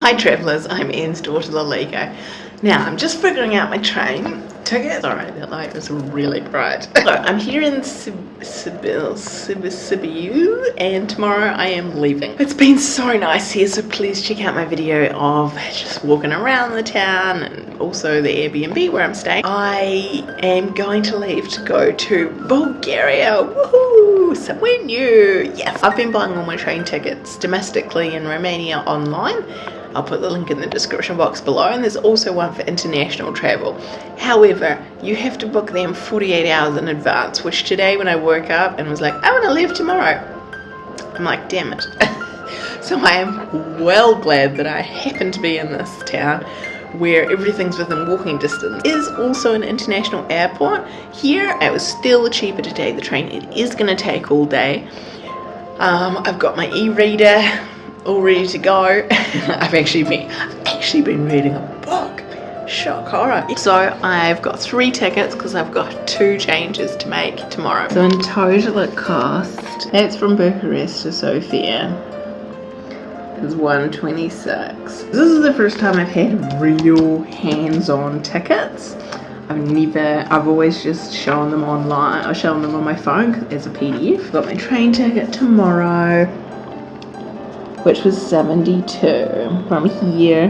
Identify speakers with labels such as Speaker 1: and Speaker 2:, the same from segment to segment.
Speaker 1: Hi travellers, I'm Ian's daughter Laligo. Now, I'm just figuring out my train ticket. Sorry, that light was really bright. so, I'm here in Sibiu, and tomorrow I am leaving. It's been so nice here, so please check out my video of just walking around the town and also the Airbnb where I'm staying. I am going to leave to go to Bulgaria. Woohoo! Somewhere new. Yes, I've been buying all my train tickets domestically in Romania online I'll put the link in the description box below and there's also one for international travel. However, you have to book them 48 hours in advance, which today when I woke up and was like, I want to leave tomorrow, I'm like, damn it. so I am well glad that I happen to be in this town where everything's within walking distance. Is also an international airport. Here it was still cheaper to take the train. It is going to take all day. Um, I've got my e-reader all ready to go. I've actually been I've actually been reading a book. Shock horror. So I've got three tickets because I've got two changes to make tomorrow. So in total it cost, that's from Bucharest to Sofia, is 126. This is the first time I've had real hands-on tickets. I've never, I've always just shown them online, I've shown them on my phone as a PDF. Got my train ticket tomorrow which was 72 from here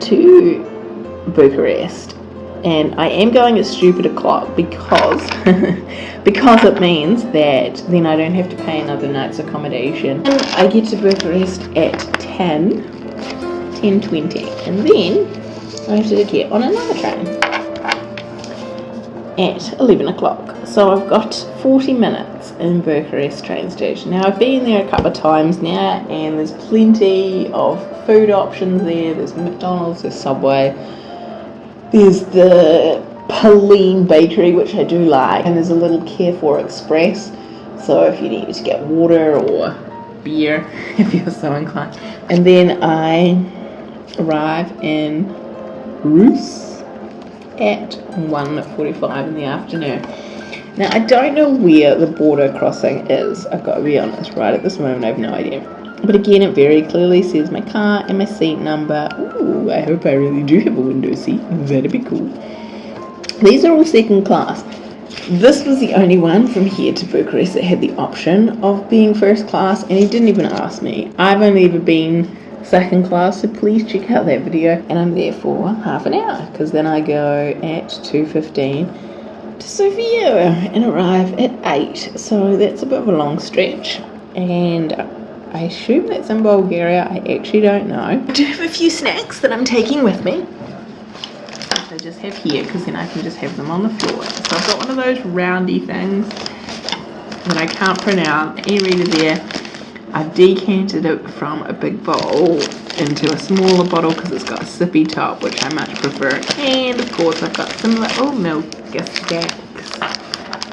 Speaker 1: to Bucharest. And I am going at stupid o'clock because because it means that then I don't have to pay another night's accommodation. And I get to Bucharest at 10 10.20 and then I have to get on another train at 11 o'clock so I've got 40 minutes in Bucharest train station. Now I've been there a couple of times now and there's plenty of food options there. There's McDonald's, there's Subway, there's the Pauline Bakery which I do like and there's a little Carrefour Express so if you need to get water or beer if you're so inclined. And then I arrive in Rus at 1.45 in the afternoon. Now, I don't know where the border crossing is, I've got to be honest, right at this moment I have no idea. But again, it very clearly says my car and my seat number. Ooh, I hope I really do have a window seat. That'd be cool. These are all second class. This was the only one from here to Bucharest that had the option of being first class, and he didn't even ask me. I've only ever been second class, so please check out that video. And I'm there for half an hour, because then I go at 2.15 to Sofia and arrive at 8 so that's a bit of a long stretch. And I assume that's in Bulgaria. I actually don't know. I do have a few snacks that I'm taking with me. I just have here because then I can just have them on the floor. So I've got one of those roundy things that I can't pronounce. E-reader there I've decanted it from a big bowl into a smaller bottle because it's got a sippy top which I much prefer. And of course I've got some little milk stacks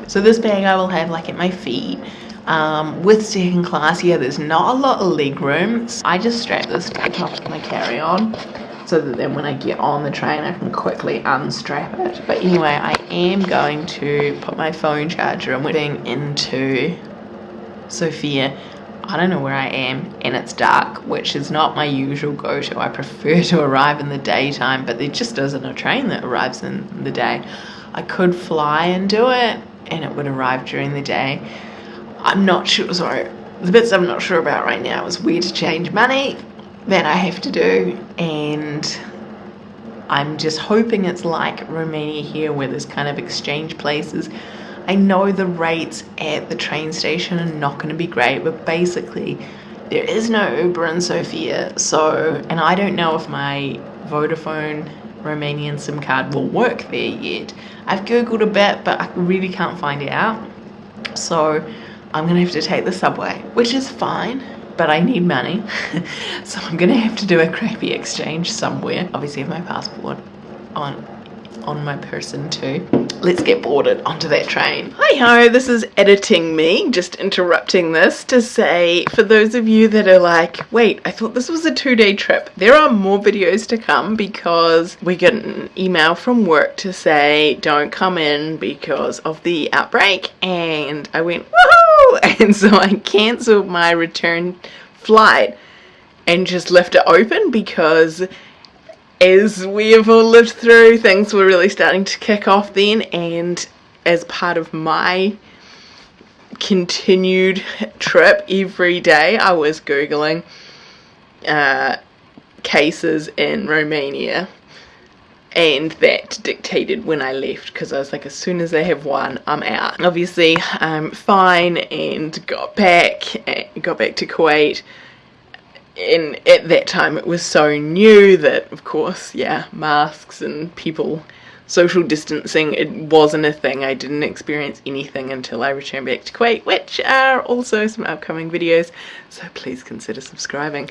Speaker 1: so this bag I will have like at my feet. Um, with second class yeah there's not a lot of leg room. I just strap this to the top of my carry-on so that then when I get on the train I can quickly unstrap it. But anyway I am going to put my phone charger and wedding into Sofia I don't know where I am and it's dark, which is not my usual go-to. I prefer to arrive in the daytime, but there just isn't a train that arrives in the day. I could fly and do it and it would arrive during the day. I'm not sure, sorry, the bits I'm not sure about right now is where to change money that I have to do and I'm just hoping it's like Romania here where there's kind of exchange places I know the rates at the train station are not going to be great, but basically there is no Uber in Sofia. So, and I don't know if my Vodafone Romanian SIM card will work there yet. I've googled a bit, but I really can't find it out. So I'm gonna have to take the subway, which is fine, but I need money. so I'm gonna have to do a crappy exchange somewhere. Obviously have my passport on on my person too. Let's get boarded onto that train. Hi ho, this is editing me, just interrupting this to say for those of you that are like, wait, I thought this was a two day trip. There are more videos to come because we get an email from work to say don't come in because of the outbreak and I went woohoo and so I cancelled my return flight and just left it open because as we have all lived through, things were really starting to kick off then, and as part of my continued trip every day, I was googling uh, cases in Romania, and that dictated when I left because I was like, as soon as they have one, I'm out. Obviously, I'm fine and got back, got back to Kuwait and at that time it was so new that of course yeah masks and people social distancing it wasn't a thing. I didn't experience anything until I returned back to Kuwait which are also some upcoming videos so please consider subscribing